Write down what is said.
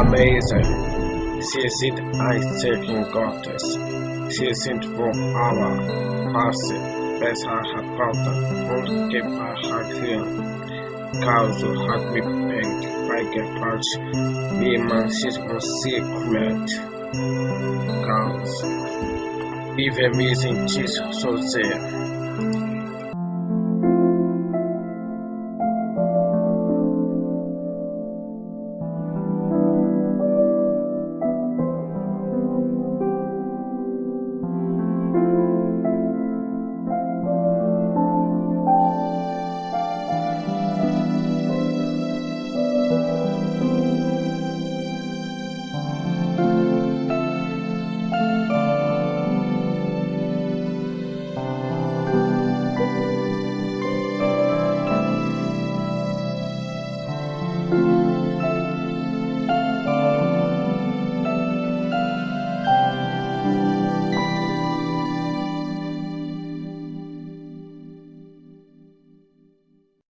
amazing. She is an eye-shaking goddess. She is for our past. Besa her father, whom keep her her fear. Cows had me bent I get patch. We my sit on secret. Cows. Even missing cheese so there.